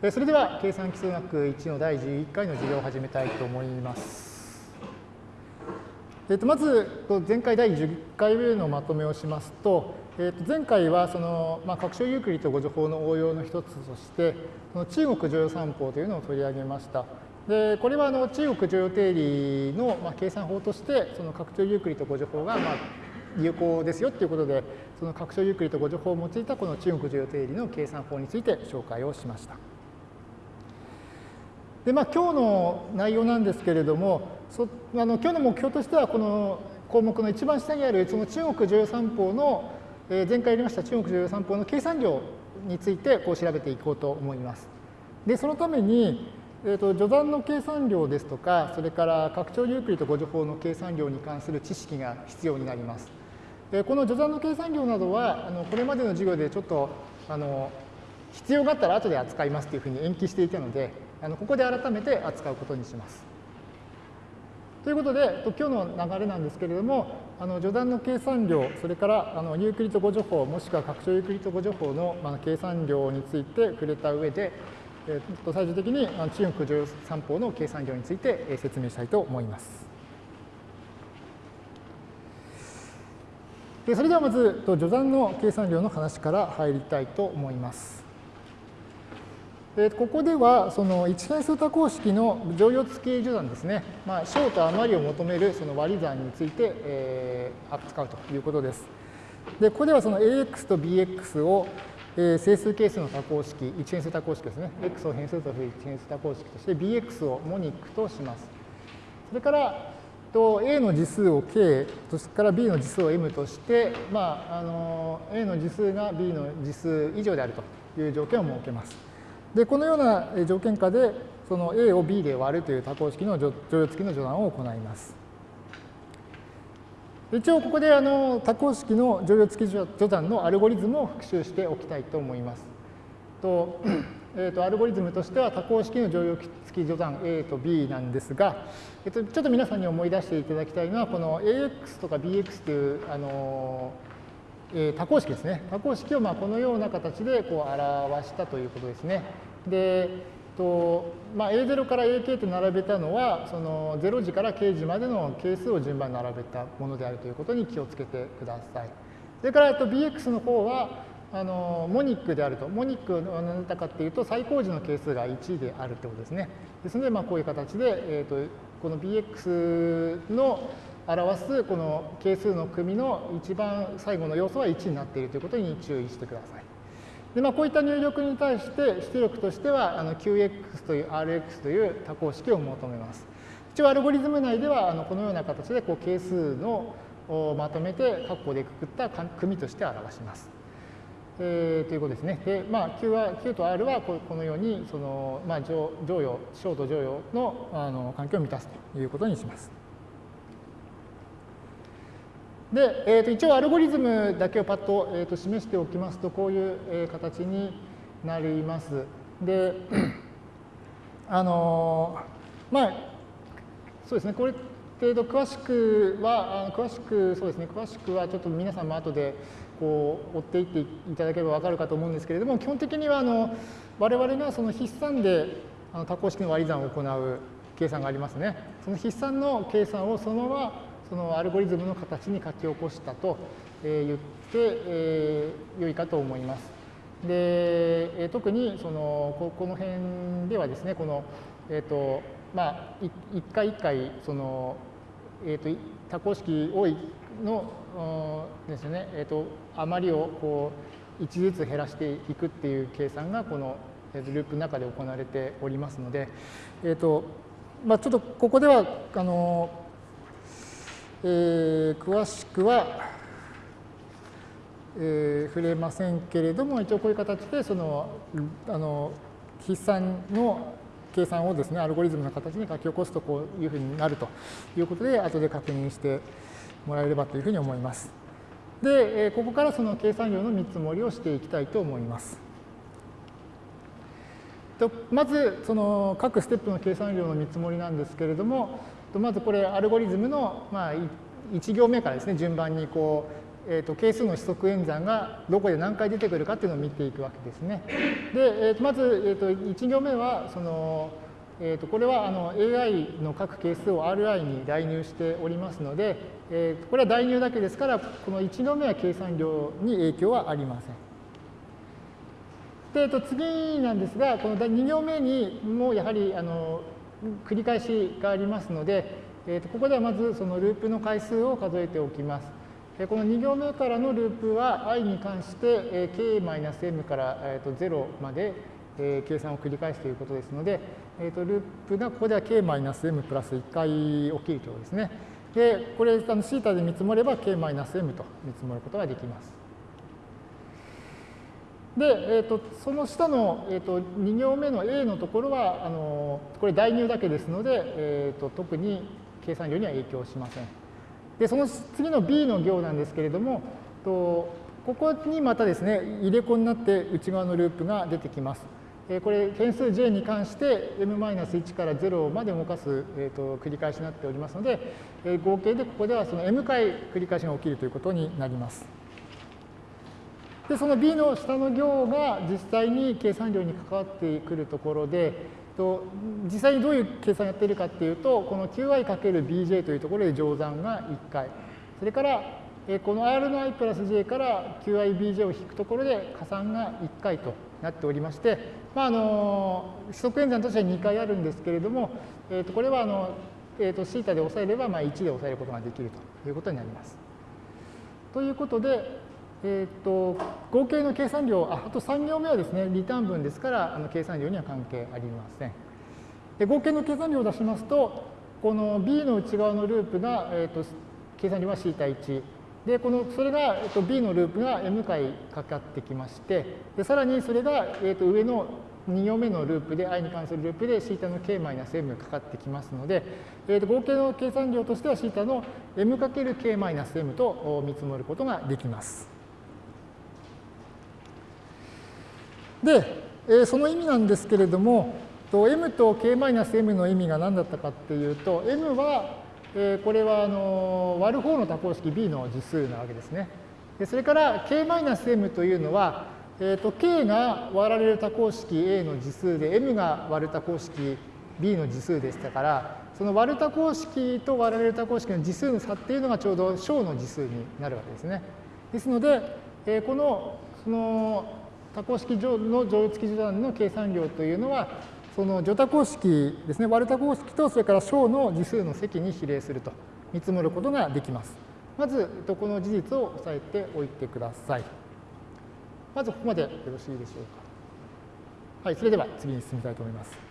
それでは計算基礎学1の第11回の授業を始めたいと思います。えー、とまず前回第10回目のまとめをしますと、えー、と前回はその、まあ、拡張ユークリッド互除法の応用の一つとしてその中国剰余算法というのを取り上げました。でこれはあの中国剰余定理の、まあ、計算法としてその拡張ユークリッド互除法が、まあ、有効ですよということでその拡張ユークリッド互除法を用いたこの中国剰余定理の計算法について紹介をしました。でまあ、今日の内容なんですけれども、そあの今日の目標としては、この項目の一番下にあるその中国重要三法の、えー、前回やりました中国重要三法の計算量についてこう調べていこうと思います。で、そのために、えーと、序断の計算量ですとか、それから拡張ユークリッド誤助法の計算量に関する知識が必要になります。でこの序断の計算量などは、あのこれまでの授業でちょっとあの必要があったら後で扱いますというふうに延期していたので、あのここで改めて扱うことにします。ということで、今日の流れなんですけれども、あの序断の計算量、それからあのユークリッド誤助法、もしくは拡張ユークリッド誤助法の、まあ、計算量について触れた上で、えー、と最終的に中国乗三法の計算量についてえ説明したいと思います。でそれではまず、序断の計算量の話から入りたいと思います。えここではその一変数多項式の乗用付き序断ですね、まあ、小と余りを求めるその割り算について、えー、扱うということです。で、ここではその ax と bx を、えー、整数係数の多項式、一変数多項式ですね、x を変数とする一変数多項式として bx をモニックとします。それからと A の次数を K、それから B の次数を M として、まあ、あの A の次数が B の次数以上であるという条件を設けます。で、このような条件下で、その A を B で割るという多項式の乗用付きの序断を行います。一応ここであの多項式の乗用付き序断のアルゴリズムを復習しておきたいと思います。とえーと、アルゴリズムとしては多項式の乗用付き序断 A と B なんですが、えーと、ちょっと皆さんに思い出していただきたいのはこの AX とか BX というあのえー、多項式ですね。多項式をまあこのような形でこう表したということですね。で、とまあ、A0 から AK と並べたのは、その0時から K 時までの係数を順番に並べたものであるということに気をつけてください。それからと BX の方は、あのモニックであると。モニックは何だかっていうと、最高時の係数が1であるということですね。ですので、まあ、こういう形で、えー、とこの BX の表すこの係数の組の一番最後の要素は1になっているということに注意してください。でまあ、こういった入力に対して出力としてはあの QX という RX という多項式を求めます。一応アルゴリズム内ではあのこのような形でこう係数のをまとめて括弧でくくった組として表します。えー、ということですね。で、まあ、Q, は Q と R はこのようにその、まあ、乗用、小と乗用のあの環境を満たすということにします。で、えー、と一応アルゴリズムだけをパッと,、えー、と示しておきますと、こういう、えー、形になります。で、あのー、まあ、そうですね、これ程度詳しくは、詳しく、そうですね、詳しくはちょっと皆さんも後でこう追っていっていただければ分かるかと思うんですけれども、基本的にはあの我々がその筆算であの多項式の割り算を行う計算がありますね。その筆算の計算をそのままそのアルゴリズムの形に書き起こしたと言って、えー、良いかと思います。で、え特にそのここの辺ではですね、この、えっ、ー、と、まあ、一回一回、その、えっ、ー、と、多項式多いのですね、えっ、ー、と、余りをこう、1ずつ減らしていくっていう計算が、このループの中で行われておりますので、えっ、と、まあ、ちょっとここでは、あの、えー、詳しくは、えー、触れませんけれども、一応こういう形で、その、あの、筆算の計算をですね、アルゴリズムの形に書き起こすとこういうふうになるということで、後で確認してもらえればというふうに思います。で、えここからその計算量の見積もりをしていきたいと思います。とまず、その各ステップの計算量の見積もりなんですけれども、まずこれアルゴリズムの、まあ、1行目からですね順番にこう、えーと、係数の指則演算がどこで何回出てくるかっていうのを見ていくわけですね。で、えー、とまず、えー、と1行目はその、えー、とこれはあの AI の各係数を RI に代入しておりますので、えー、これは代入だけですからこの1行目は計算量に影響はありません。で、えー、と次なんですがこの2行目にもやはりあの繰り返しがありますので、えー、とここではまずそのループの回数を数えておきます。この2行目からのループは i に関してえ k-m からえー、と0までえ計算を繰り返すということですので、えー、とループがここでは k-m プラス1回起きるということですね。で、これ、あのシータで見積もれば k-m と見積もることができます。で、えーと、その下の、えーと、2行目の A のところは、あのこれ代入だけですので、えーと特に計算量には影響しません。で、その次の B の行なんですけれども、とここにまたですね、入れ子になって内側のループが出てきます。えこれ、変数 j に関して m-1 から0まで動かす、えー、と繰り返しになっておりますので、え合計でここではその m 回繰り返しが起きるということになります。で、その b の下の行が実際に計算量に関わってくるところで、と実際にどういう計算をやっているかっていうと、この qi×bj というところで乗算が1回。それから、この r の i プラス j から qibj を引くところで加算が1回となっておりまして、まあ、あの指則演算としては2回あるんですけれども、えー、とこれはあの、えー、と θ で抑えればまあ1で抑えることができるということになります。ということで、えーと、合計の計算量あ、あと3行目はですね、リターン分ですから、あの計算量には関係ありません。で合計の計算量を出しますと、この B の内側のループが、えーと、計算量は θ1。で、このそれが、えーと、B のループが M 回かかってきまして、でさらにそれが、えー、と上の2行目のループで、i に関するループで θ の k-m かかってきますので、えー、と合計の計算量としては θ の m×k-m と見積もることができます。 で、えその意味なんですけれども、と m と k-m の意味が何だったかっていうと、m は、えこれはあの割る方の多項式 b の次数なわけですね。でそれから k-m というのは、えーと、k が割られる多項式 a の次数で m が割る多項式 b の次数でしたから、その割る多項式と割られる多項式の次数の差っていうのがちょうど小の次数になるわけですね。ですので、えこのその多項式の乗用付き序断の計算量というのは、その除多項式ですね、割る多項式とそれから小の次数の積に比例すると見積もることができます。まず、この事実を押さえておいてください。まずここまでよろしいでしょうか。はい、それでは次に進みたいと思います。